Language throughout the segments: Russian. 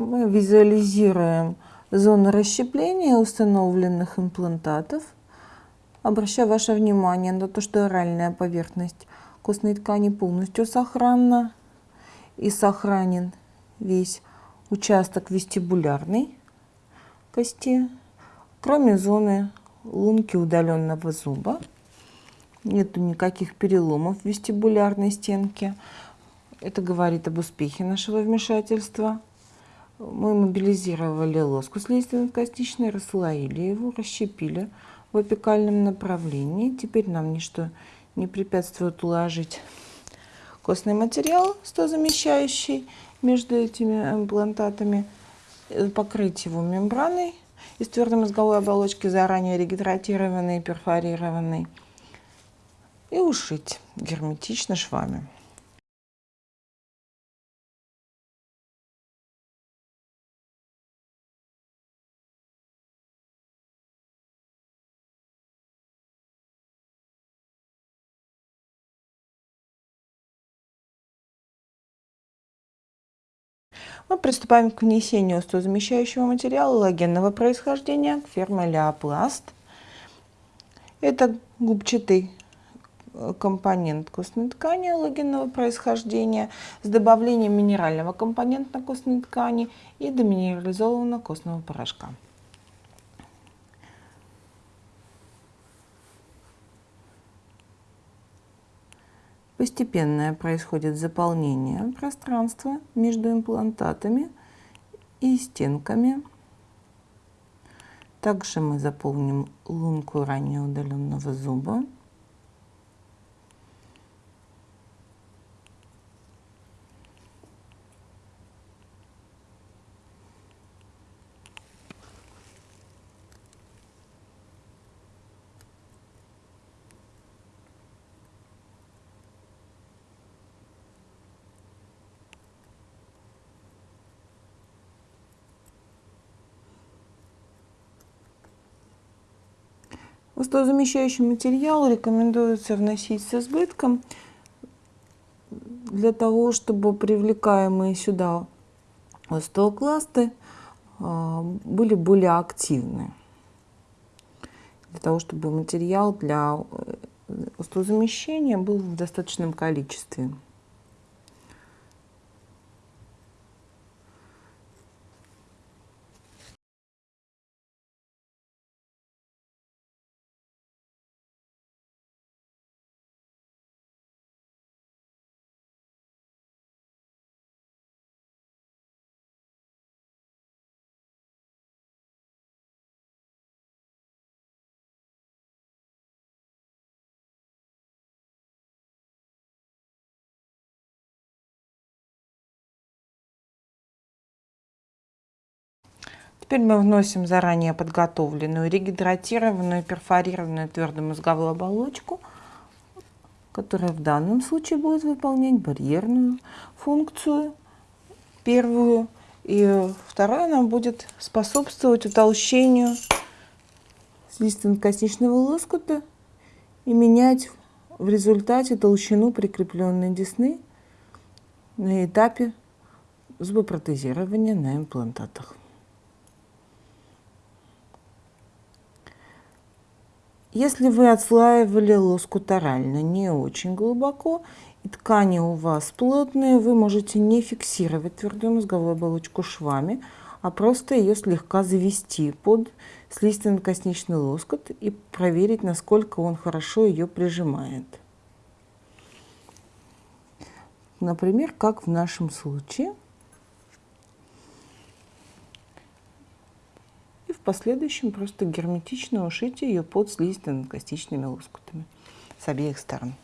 Мы визуализируем зону расщепления установленных имплантатов. Обращаю ваше внимание на то, что оральная поверхность костной ткани полностью сохранна и сохранен весь участок вестибулярной кости, кроме зоны лунки удаленного зуба. Нету никаких переломов в вестибулярной стенке. Это говорит об успехе нашего вмешательства. Мы мобилизировали лоску слизистно-костичной, расслоили его, расщепили в апикальном направлении. Теперь нам ничто не препятствует уложить костный материал, стозамещающий между этими имплантатами, э, покрыть его мембраной из твердой мозговой оболочки, заранее регидратированной перфорированной, и ушить герметично швами. Мы приступаем к внесению остеозамещающего материала логенного происхождения, фермы Леопласт. Это губчатый э, компонент костной ткани логенного происхождения с добавлением минерального компонента костной ткани и деминерализованного костного порошка. Постепенное происходит заполнение пространства между имплантатами и стенками. Также мы заполним лунку ранее удаленного зуба. Остеозамещающий материал рекомендуется вносить с избытком для того, чтобы привлекаемые сюда остеокласты а, были более активны. Для того, чтобы материал для э, остеозамещения был в достаточном количестве. Теперь мы вносим заранее подготовленную регидратированную перфорированную твердую мозговую оболочку, которая в данном случае будет выполнять барьерную функцию первую. И вторая нам будет способствовать утолщению слизистно-косничного лоскута и менять в результате толщину прикрепленной десны на этапе зубопротезирования на имплантатах. Если вы отслаивали лоскутарально не очень глубоко, и ткани у вас плотные, вы можете не фиксировать твердую мозговую оболочку швами, а просто ее слегка завести под слизистно-косничный лоскут и проверить, насколько он хорошо ее прижимает. Например, как в нашем случае – в последующем просто герметично ушите ее под слизисто-надкостичными лоскутами с обеих сторон.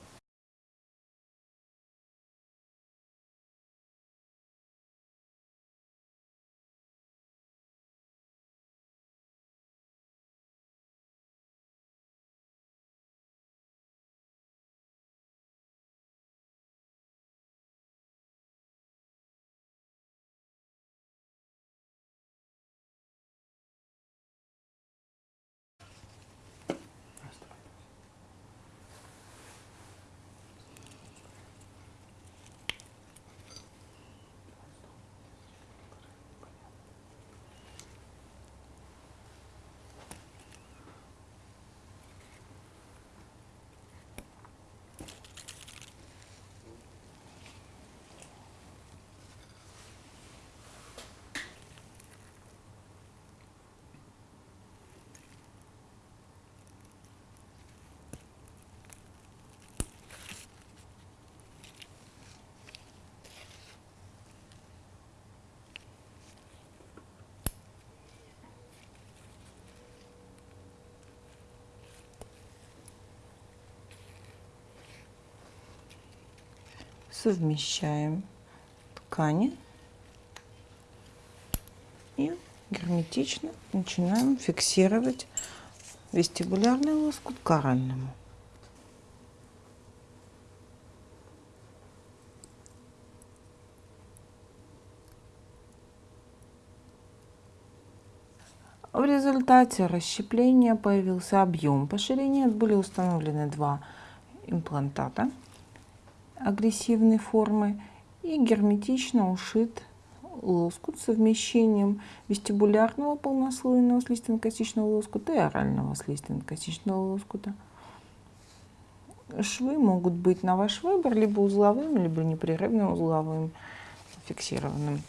Совмещаем ткани и герметично начинаем фиксировать вестибулярный лоскут к оральному. В результате расщепления появился объем по ширине. Были установлены два имплантата агрессивной формы и герметично ушит лоскут с совмещением вестибулярного полнослойного слизистно-косичного лоскута и орального слизистно-косичного лоскута. Швы могут быть на ваш выбор либо узловым, либо непрерывным узловым фиксированным.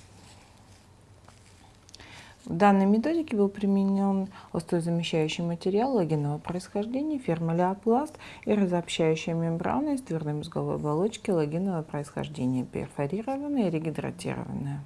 В данной методике был применен острозамещающий материал логинового происхождения, фирма Леопласт и разобщающая мембрана из твердой мозговой оболочки логинового происхождения, перфорированная и регидратированная.